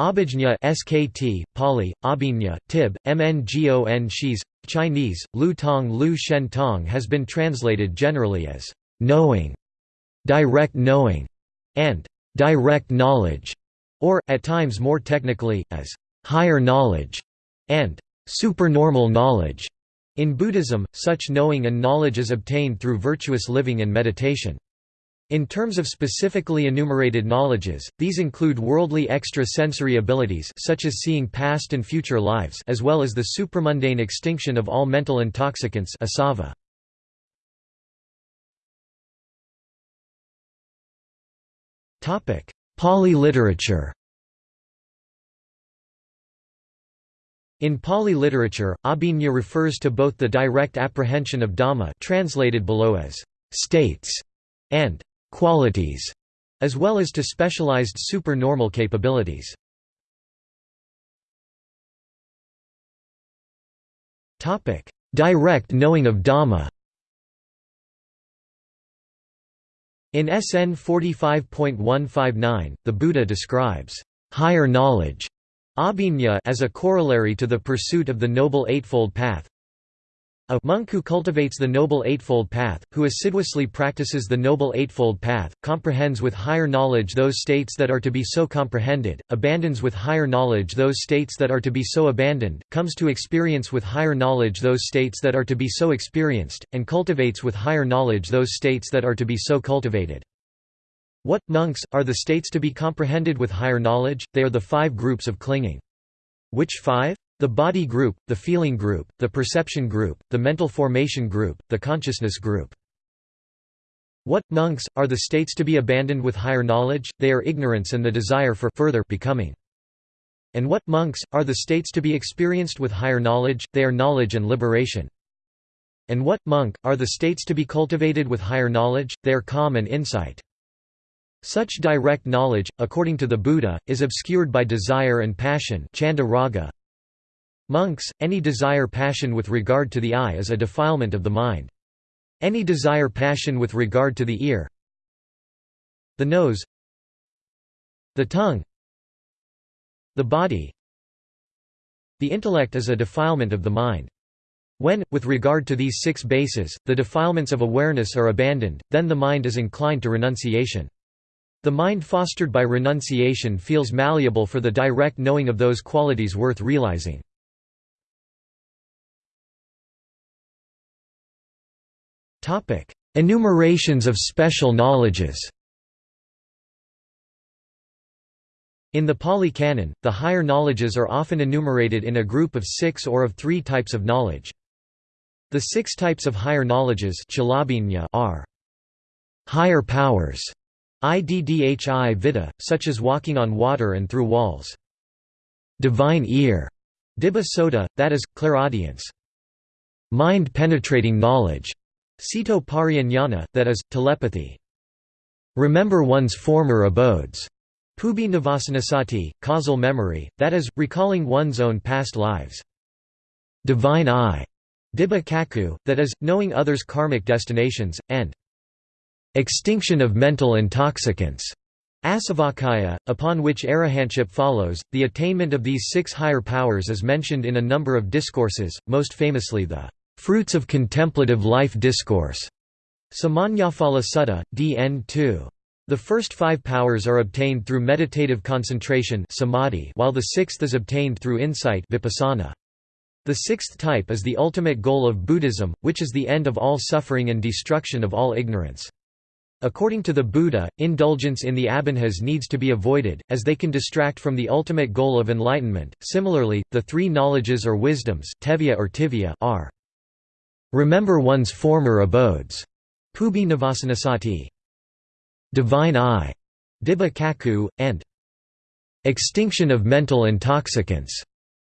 Abhijna SKT, Pali, Abhinya, Tib, Mngon Shis, Chinese, Lu Tong Lu Shen Tong has been translated generally as knowing, direct knowing, and direct knowledge, or, at times more technically, as higher knowledge, and supernormal knowledge. In Buddhism, such knowing and knowledge is obtained through virtuous living and meditation. In terms of specifically enumerated knowledges, these include worldly extra-sensory abilities such as seeing past and future lives as well as the supramundane extinction of all mental intoxicants asava. Pali literature In Pali literature, abhinya refers to both the direct apprehension of Dhamma translated below as states and qualities, as well as to specialized supernormal capabilities. Direct knowing of Dhamma In SN 45.159, the Buddha describes higher knowledge as a corollary to the pursuit of the Noble Eightfold Path a monk who cultivates the Noble Eightfold Path, who assiduously practices the Noble Eightfold Path, comprehends with higher knowledge those states that are to be so comprehended, abandons with higher knowledge those states that are to be so abandoned, comes to experience with higher knowledge those states that are to be so experienced, and cultivates with higher knowledge those states that are to be so cultivated. What, monks, are the states to be comprehended with higher knowledge? They are the five groups of clinging. Which five? The body group, the feeling group, the perception group, the mental formation group, the consciousness group. What, monks, are the states to be abandoned with higher knowledge? They are ignorance and the desire for further becoming. And what, monks, are the states to be experienced with higher knowledge? They are knowledge and liberation. And what, monk, are the states to be cultivated with higher knowledge? They are calm and insight. Such direct knowledge, according to the Buddha, is obscured by desire and passion chanda raga, Monks, any desire passion with regard to the eye is a defilement of the mind. Any desire passion with regard to the ear the nose the tongue the body the intellect is a defilement of the mind. When, with regard to these six bases, the defilements of awareness are abandoned, then the mind is inclined to renunciation. The mind fostered by renunciation feels malleable for the direct knowing of those qualities worth realizing. Topic: Enumerations of special knowledges. In the Pali Canon, the higher knowledges are often enumerated in a group of six or of three types of knowledge. The six types of higher knowledges are higher powers, iddhi vidha, such as walking on water and through walls. Divine ear, dibba sota, that is, clairaudience. Mind-penetrating knowledge, Cito parianyana, that is, telepathy. Remember one's former abodes. Pubi navasanasati, causal memory, that is, recalling one's own past lives. Divine eye. Dibba cakkhu, that is, knowing others' karmic destinations, and extinction of mental intoxicants. Asavakkhaya, upon which arahantship follows, the attainment of these six higher powers is mentioned in a number of discourses, most famously the Fruits of Contemplative Life Discourse, Samannaphala Sutta, DN 2. The first five powers are obtained through meditative concentration samadhi, while the sixth is obtained through insight vipassana. The sixth type is the ultimate goal of Buddhism, which is the end of all suffering and destruction of all ignorance. According to the Buddha, indulgence in the abhinhas needs to be avoided, as they can distract from the ultimate goal of enlightenment. Similarly, the three knowledges or wisdoms tevya or tivya are Remember one's former abodes. Pubi Navasanasati. Divine Eye. Dibba Cakkhu, and Extinction of Mental Intoxicants.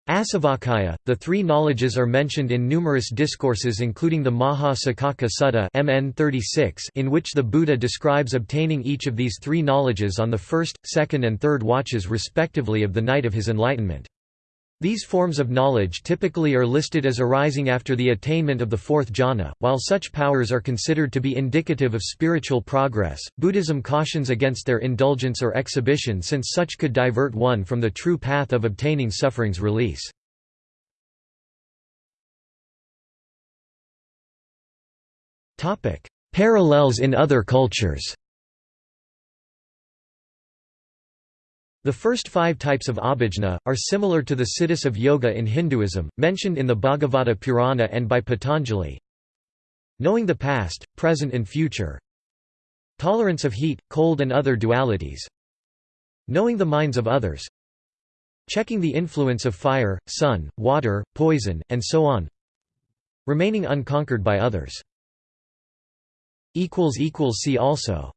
Asavakkhaya. The three knowledges are mentioned in numerous discourses including the Maha Saccaka Sutta MN 36 in which the Buddha describes obtaining each of these three knowledges on the first, second and third watches respectively of the night of his enlightenment. These forms of knowledge typically are listed as arising after the attainment of the fourth jhana. While such powers are considered to be indicative of spiritual progress, Buddhism cautions against their indulgence or exhibition since such could divert one from the true path of obtaining suffering's release. Parallels in other cultures The first five types of abhijna, are similar to the siddhis of yoga in Hinduism, mentioned in the Bhagavata Purana and by Patanjali. Knowing the past, present and future. Tolerance of heat, cold and other dualities. Knowing the minds of others. Checking the influence of fire, sun, water, poison, and so on. Remaining unconquered by others. See also